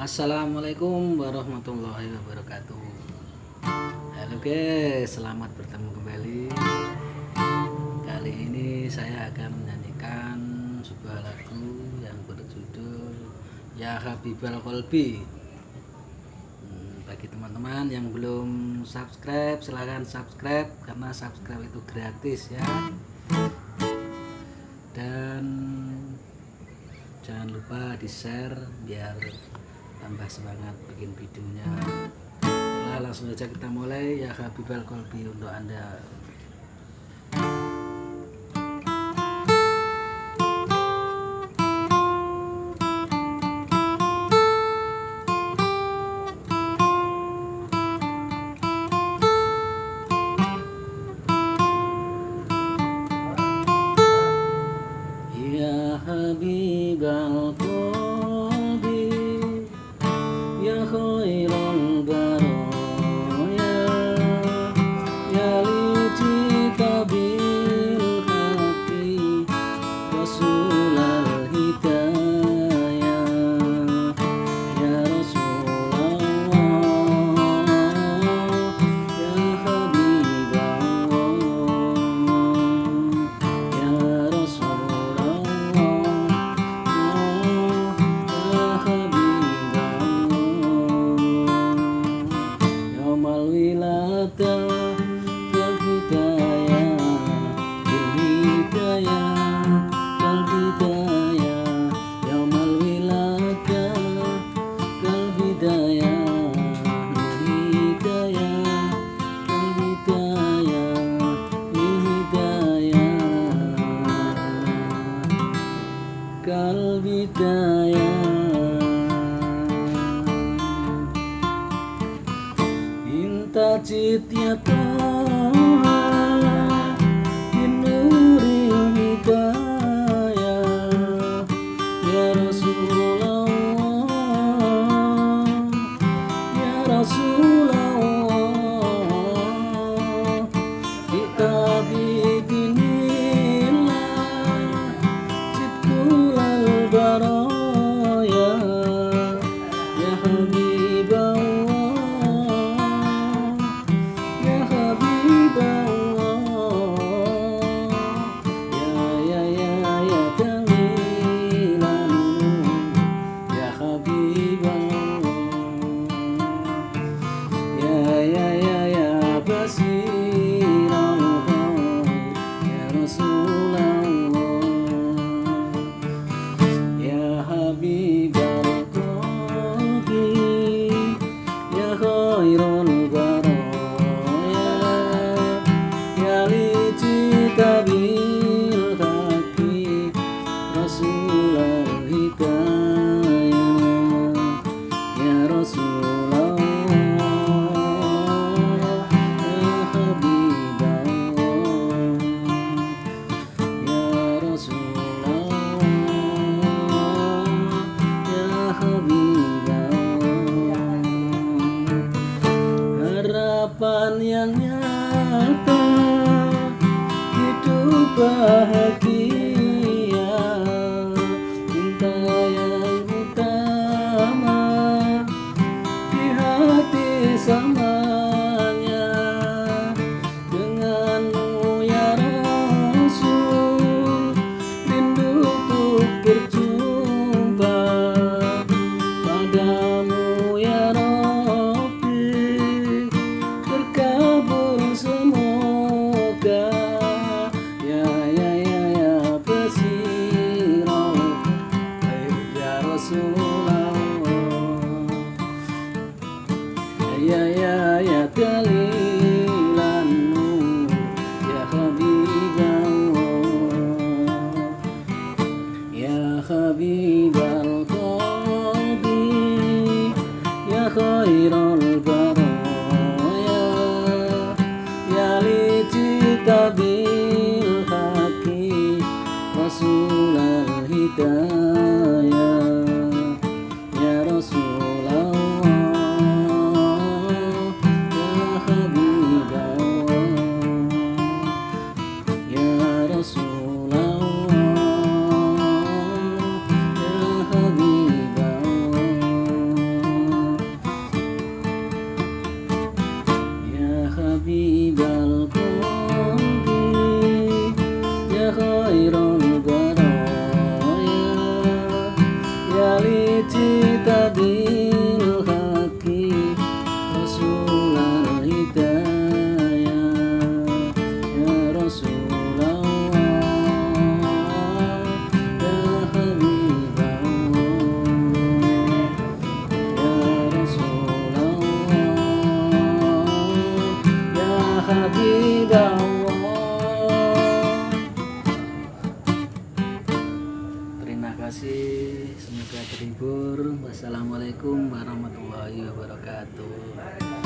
Assalamualaikum warahmatullahi wabarakatuh. Halo guys, selamat bertemu kembali. Kali ini saya akan menyanyikan sebuah lagu yang berjudul Ya Habibal Kolbi hmm, Bagi teman-teman yang belum subscribe, silahkan subscribe Karena subscribe itu gratis ya. Dan jangan lupa di share biar tambah semangat bikin videonya. Nah langsung aja kita mulai. Ya Habibal Kolbi untuk anda. Ya Inta citya Yang nyata Hidup bahagia Ya kasih. Semoga terhibur. Wassalamualaikum warahmatullahi wabarakatuh.